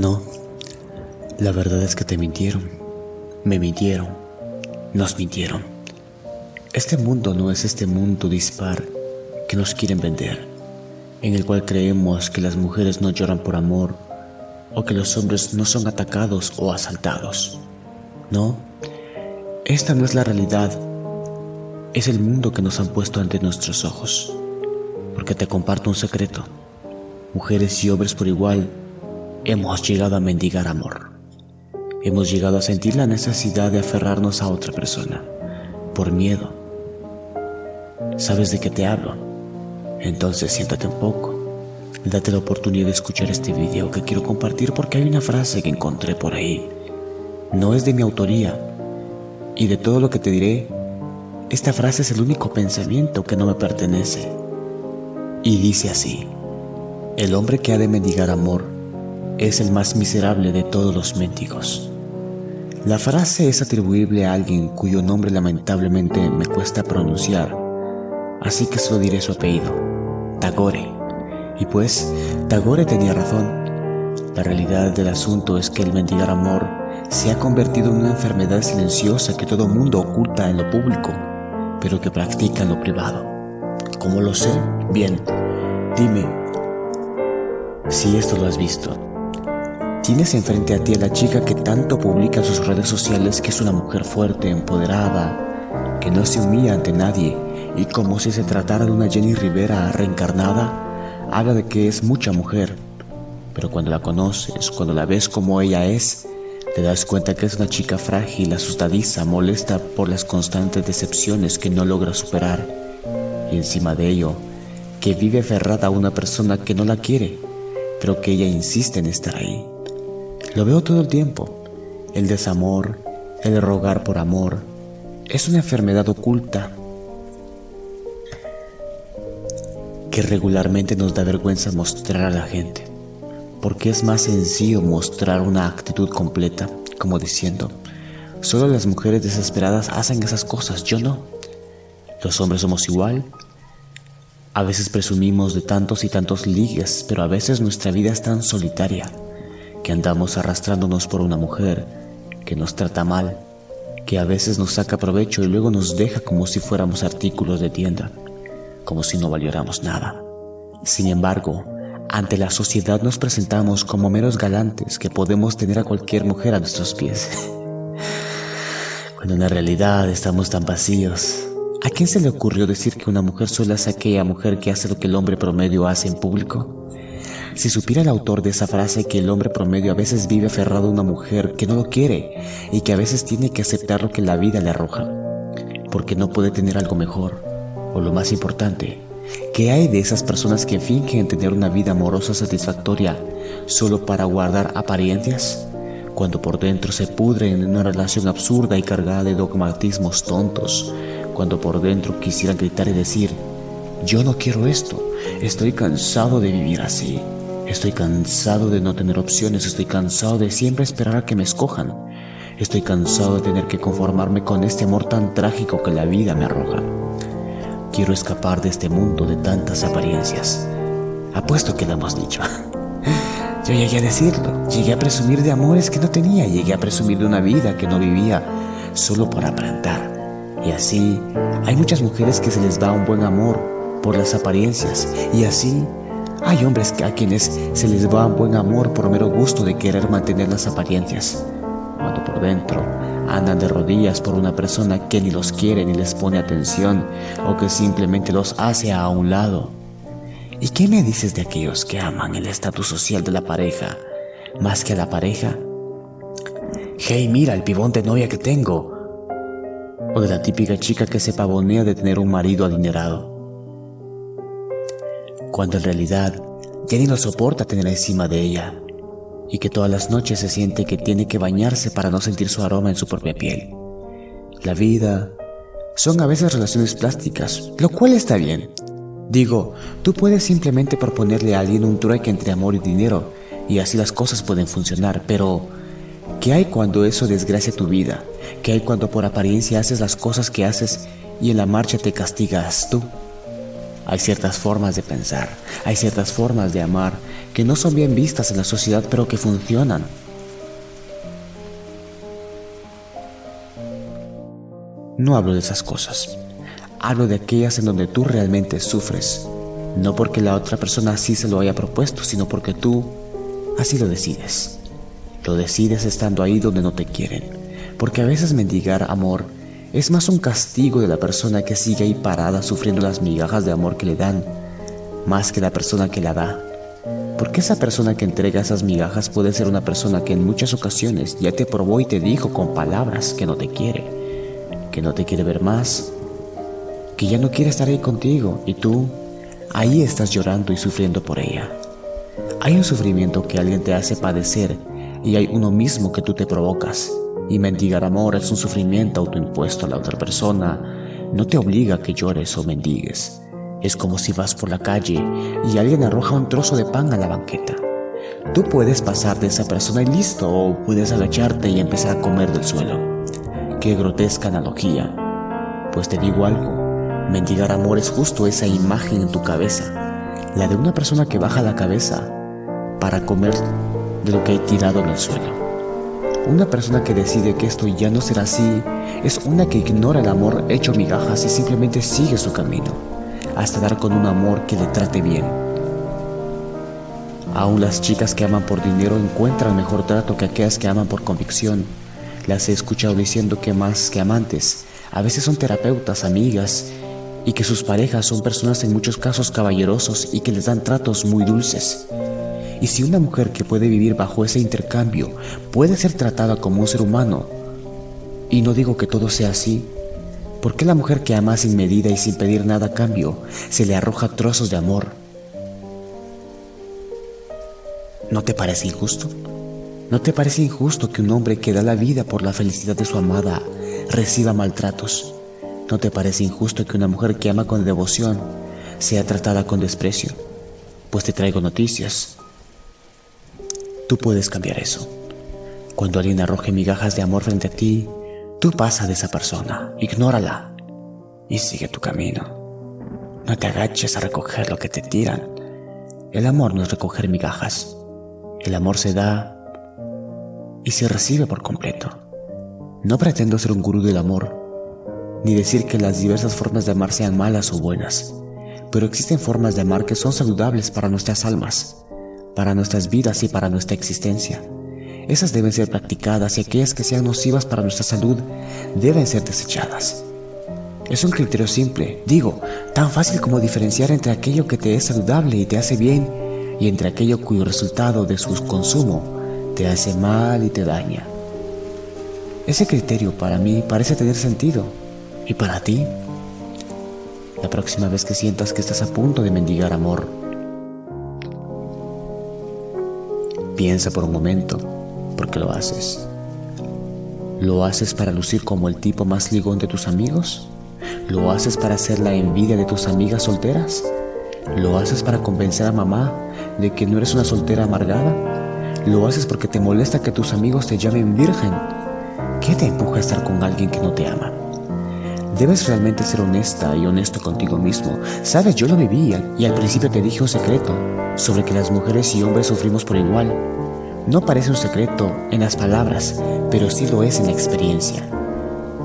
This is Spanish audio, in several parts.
No, la verdad es que te mintieron, me mintieron, nos mintieron. Este mundo no es este mundo dispar que nos quieren vender, en el cual creemos que las mujeres no lloran por amor o que los hombres no son atacados o asaltados. No, esta no es la realidad, es el mundo que nos han puesto ante nuestros ojos. Porque te comparto un secreto, mujeres y hombres por igual hemos llegado a mendigar amor. Hemos llegado a sentir la necesidad de aferrarnos a otra persona, por miedo. ¿Sabes de qué te hablo? Entonces siéntate un poco. Date la oportunidad de escuchar este video que quiero compartir porque hay una frase que encontré por ahí. No es de mi autoría. Y de todo lo que te diré, esta frase es el único pensamiento que no me pertenece. Y dice así, el hombre que ha de mendigar amor es el más miserable de todos los mendigos. La frase es atribuible a alguien cuyo nombre lamentablemente me cuesta pronunciar, así que solo diré su apellido, Tagore. Y pues, Tagore tenía razón. La realidad del asunto es que el mendigar amor se ha convertido en una enfermedad silenciosa que todo mundo oculta en lo público, pero que practica en lo privado. ¿Cómo lo sé? Bien, dime si esto lo has visto. Tienes enfrente a ti a la chica que tanto publica en sus redes sociales que es una mujer fuerte, empoderada, que no se humilla ante nadie y como si se tratara de una Jenny Rivera reencarnada, habla de que es mucha mujer. Pero cuando la conoces, cuando la ves como ella es, te das cuenta que es una chica frágil, asustadiza, molesta por las constantes decepciones que no logra superar. Y encima de ello, que vive aferrada a una persona que no la quiere, pero que ella insiste en estar ahí. Lo veo todo el tiempo. El desamor, el rogar por amor, es una enfermedad oculta que regularmente nos da vergüenza mostrar a la gente, porque es más sencillo mostrar una actitud completa, como diciendo, solo las mujeres desesperadas hacen esas cosas, yo no. Los hombres somos igual. A veces presumimos de tantos y tantos ligues, pero a veces nuestra vida es tan solitaria que andamos arrastrándonos por una mujer que nos trata mal, que a veces nos saca provecho y luego nos deja como si fuéramos artículos de tienda, como si no valiéramos nada. Sin embargo, ante la sociedad nos presentamos como meros galantes que podemos tener a cualquier mujer a nuestros pies. Cuando en la realidad estamos tan vacíos. ¿A quién se le ocurrió decir que una mujer sola es aquella mujer que hace lo que el hombre promedio hace en público? Si supiera el autor de esa frase que el hombre promedio a veces vive aferrado a una mujer que no lo quiere y que a veces tiene que aceptar lo que la vida le arroja, porque no puede tener algo mejor, o lo más importante, ¿qué hay de esas personas que fingen tener una vida amorosa satisfactoria solo para guardar apariencias? Cuando por dentro se pudren en una relación absurda y cargada de dogmatismos tontos, cuando por dentro quisieran gritar y decir, yo no quiero esto, estoy cansado de vivir así. Estoy cansado de no tener opciones, estoy cansado de siempre esperar a que me escojan. Estoy cansado de tener que conformarme con este amor tan trágico que la vida me arroja. Quiero escapar de este mundo de tantas apariencias. Apuesto que lo hemos dicho. Yo llegué a decirlo, llegué a presumir de amores que no tenía, llegué a presumir de una vida que no vivía, solo por aparentar. Y así, hay muchas mujeres que se les da un buen amor por las apariencias, y así hay hombres a quienes se les va buen amor por mero gusto de querer mantener las apariencias, cuando por dentro andan de rodillas por una persona que ni los quiere ni les pone atención o que simplemente los hace a un lado. ¿Y qué me dices de aquellos que aman el estatus social de la pareja más que a la pareja? Hey, mira el pibón de novia que tengo. O de la típica chica que se pavonea de tener un marido adinerado cuando en realidad ya ni lo soporta tener encima de ella y que todas las noches se siente que tiene que bañarse para no sentir su aroma en su propia piel. La vida son a veces relaciones plásticas, lo cual está bien. Digo, tú puedes simplemente proponerle a alguien un trueque entre amor y dinero y así las cosas pueden funcionar, pero ¿qué hay cuando eso desgracia tu vida? ¿Qué hay cuando por apariencia haces las cosas que haces y en la marcha te castigas tú? Hay ciertas formas de pensar, hay ciertas formas de amar que no son bien vistas en la sociedad pero que funcionan. No hablo de esas cosas, hablo de aquellas en donde tú realmente sufres, no porque la otra persona así se lo haya propuesto, sino porque tú así lo decides. Lo decides estando ahí donde no te quieren, porque a veces mendigar amor es más un castigo de la persona que sigue ahí parada sufriendo las migajas de amor que le dan, más que la persona que la da. Porque esa persona que entrega esas migajas puede ser una persona que en muchas ocasiones ya te probó y te dijo con palabras que no te quiere, que no te quiere ver más, que ya no quiere estar ahí contigo y tú ahí estás llorando y sufriendo por ella. Hay un sufrimiento que alguien te hace padecer y hay uno mismo que tú te provocas. Y mendigar amor es un sufrimiento autoimpuesto a la otra persona. No te obliga a que llores o mendigues. Es como si vas por la calle y alguien arroja un trozo de pan a la banqueta. Tú puedes pasar de esa persona y listo, o puedes agacharte y empezar a comer del suelo. Qué grotesca analogía. Pues te digo algo, mendigar amor es justo esa imagen en tu cabeza, la de una persona que baja la cabeza para comer de lo que hay tirado en el suelo. Una persona que decide que esto ya no será así es una que ignora el amor hecho migajas y simplemente sigue su camino, hasta dar con un amor que le trate bien. Aún las chicas que aman por dinero encuentran mejor trato que aquellas que aman por convicción. Las he escuchado diciendo que más que amantes, a veces son terapeutas, amigas, y que sus parejas son personas en muchos casos caballerosos y que les dan tratos muy dulces. Y si una mujer que puede vivir bajo ese intercambio puede ser tratada como un ser humano, y no digo que todo sea así, ¿por qué la mujer que ama sin medida y sin pedir nada a cambio se le arroja trozos de amor? ¿No te parece injusto? ¿No te parece injusto que un hombre que da la vida por la felicidad de su amada reciba maltratos? ¿No te parece injusto que una mujer que ama con devoción sea tratada con desprecio? Pues te traigo noticias. Tú puedes cambiar eso. Cuando alguien arroje migajas de amor frente a ti, tú pasa de esa persona, ignórala y sigue tu camino. No te agaches a recoger lo que te tiran. El amor no es recoger migajas. El amor se da y se recibe por completo. No pretendo ser un gurú del amor, ni decir que las diversas formas de amar sean malas o buenas, pero existen formas de amar que son saludables para nuestras almas para nuestras vidas y para nuestra existencia. Esas deben ser practicadas y aquellas que sean nocivas para nuestra salud deben ser desechadas. Es un criterio simple, digo, tan fácil como diferenciar entre aquello que te es saludable y te hace bien y entre aquello cuyo resultado de su consumo te hace mal y te daña. Ese criterio para mí parece tener sentido. ¿Y para ti? La próxima vez que sientas que estás a punto de mendigar amor, Piensa por un momento, ¿por qué lo haces? ¿Lo haces para lucir como el tipo más ligón de tus amigos? ¿Lo haces para hacer la envidia de tus amigas solteras? ¿Lo haces para convencer a mamá de que no eres una soltera amargada? ¿Lo haces porque te molesta que tus amigos te llamen virgen? ¿Qué te empuja a estar con alguien que no te ama? Debes realmente ser honesta y honesto contigo mismo. Sabes, yo lo vivía y al principio te dije un secreto sobre que las mujeres y hombres sufrimos por igual. No parece un secreto en las palabras, pero sí lo es en la experiencia.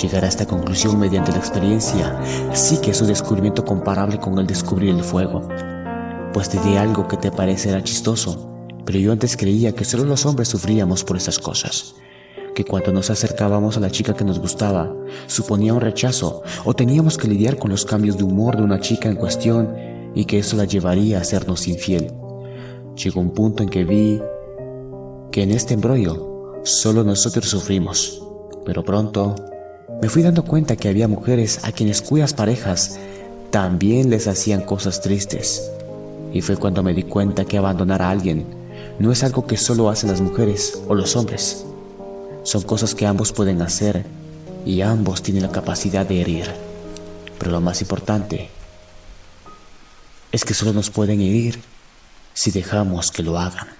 Llegar a esta conclusión mediante la experiencia sí que es un descubrimiento comparable con el descubrir el fuego. Pues te di algo que te parecerá chistoso, pero yo antes creía que solo los hombres sufríamos por esas cosas. Que cuando nos acercábamos a la chica que nos gustaba, suponía un rechazo o teníamos que lidiar con los cambios de humor de una chica en cuestión y que eso la llevaría a sernos infiel. Llegó un punto en que vi que en este embrollo solo nosotros sufrimos, pero pronto me fui dando cuenta que había mujeres a quienes cuyas parejas también les hacían cosas tristes. Y fue cuando me di cuenta que abandonar a alguien no es algo que solo hacen las mujeres o los hombres. Son cosas que ambos pueden hacer y ambos tienen la capacidad de herir. Pero lo más importante es que solo nos pueden herir si dejamos que lo hagan.